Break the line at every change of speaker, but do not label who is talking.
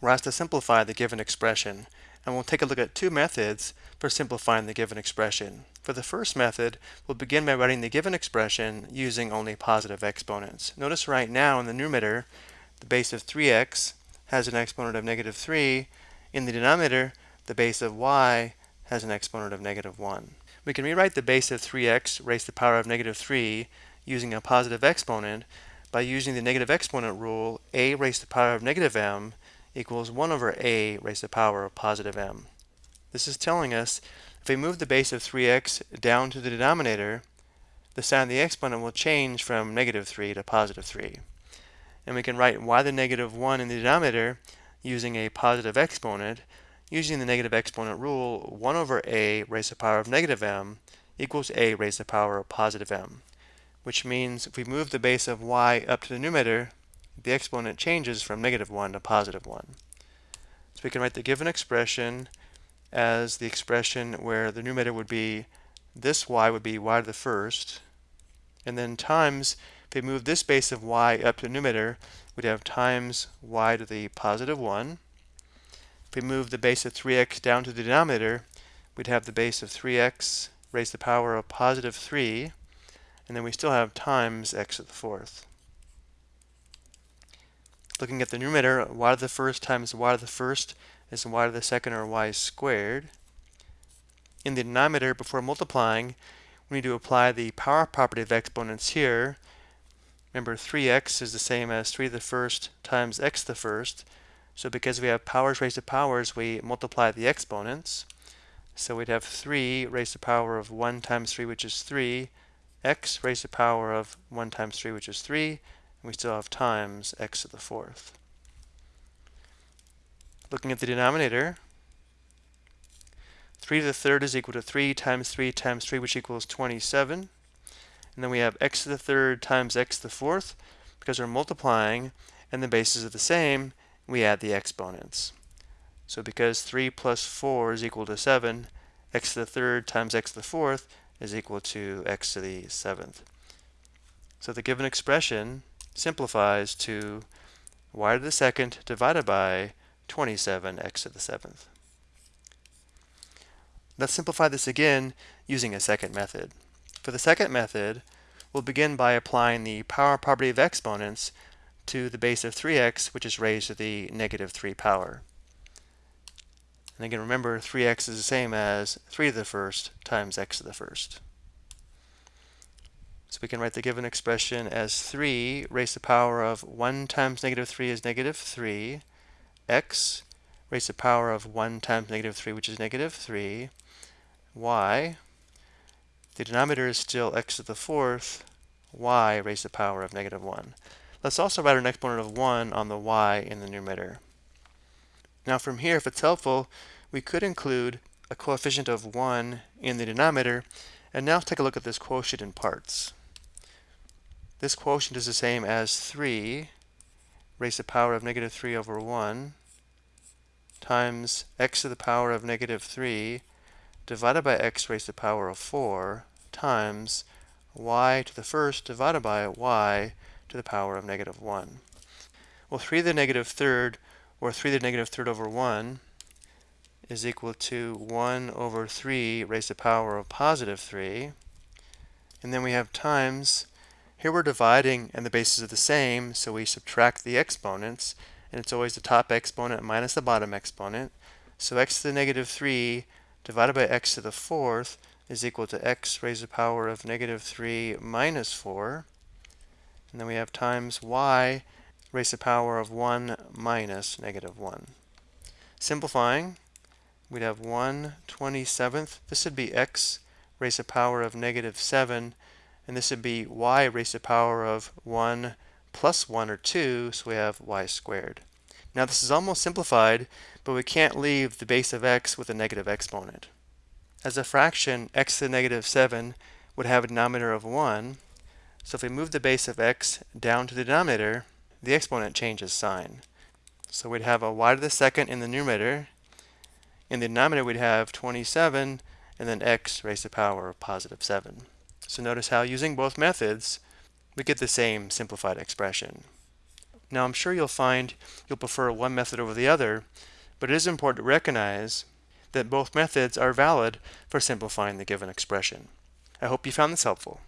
we're asked to simplify the given expression, and we'll take a look at two methods for simplifying the given expression. For the first method, we'll begin by writing the given expression using only positive exponents. Notice right now in the numerator, the base of 3x has an exponent of negative 3. In the denominator, the base of y has an exponent of negative 1. We can rewrite the base of 3x raised to the power of negative 3 using a positive exponent by using the negative exponent rule a raised to the power of negative m equals 1 over a raised to the power of positive m. This is telling us if we move the base of 3x down to the denominator, the sign of the exponent will change from negative 3 to positive 3. And we can write y the negative 1 in the denominator using a positive exponent. Using the negative exponent rule, 1 over a raised to the power of negative m equals a raised to the power of positive m, which means if we move the base of y up to the numerator, the exponent changes from negative 1 to positive 1. So we can write the given expression as the expression where the numerator would be this y would be y to the first, and then times, if we move this base of y up to the numerator, we'd have times y to the positive 1. If we move the base of 3x down to the denominator, we'd have the base of 3x raised to the power of positive 3, and then we still have times x to the fourth. Looking at the numerator, y to the first times y to the first is y to the second or y squared. In the denominator, before multiplying, we need to apply the power property of exponents here. Remember, 3x is the same as 3 to the first times x to the first. So because we have powers raised to powers, we multiply the exponents. So we'd have 3 raised to the power of 1 times 3, which is 3, x raised to the power of 1 times 3, which is 3, we still have times x to the fourth. Looking at the denominator, 3 to the third is equal to 3 times 3 times 3, which equals 27. And then we have x to the third times x to the fourth. Because we're multiplying and the bases are the same, we add the exponents. So because 3 plus 4 is equal to 7, x to the third times x to the fourth is equal to x to the seventh. So the given expression simplifies to y to the second divided by 27x to the seventh. Let's simplify this again using a second method. For the second method, we'll begin by applying the power property of exponents to the base of 3x, which is raised to the negative 3 power. And again, remember 3x is the same as 3 to the first times x to the first. So we can write the given expression as 3 raised to the power of 1 times negative 3 is negative 3, x raised to the power of 1 times negative 3, which is negative 3, y, the denominator is still x to the fourth, y raised to the power of negative 1. Let's also write an exponent of 1 on the y in the numerator. Now from here, if it's helpful, we could include a coefficient of 1 in the denominator, and now take a look at this quotient in parts. This quotient is the same as 3 raised to the power of negative 3 over 1 times x to the power of negative 3 divided by x raised to the power of 4 times y to the first divided by y to the power of negative 1. Well, 3 to the negative third, or 3 to the negative third over 1, is equal to 1 over 3 raised to the power of positive 3. And then we have times here we're dividing and the bases are the same, so we subtract the exponents, and it's always the top exponent minus the bottom exponent. So x to the negative 3 divided by x to the fourth is equal to x raised to the power of negative 3 minus 4. And then we have times y raised to the power of 1 minus negative 1. Simplifying, we'd have 1 27th. This would be x raised to the power of negative 7 and this would be y raised to the power of 1 plus 1 or 2, so we have y squared. Now this is almost simplified, but we can't leave the base of x with a negative exponent. As a fraction, x to the negative 7 would have a denominator of 1, so if we move the base of x down to the denominator, the exponent changes sign. So we'd have a y to the second in the numerator. In the denominator, we'd have 27, and then x raised to the power of positive 7. So notice how using both methods, we get the same simplified expression. Now I'm sure you'll find you'll prefer one method over the other, but it is important to recognize that both methods are valid for simplifying the given expression. I hope you found this helpful.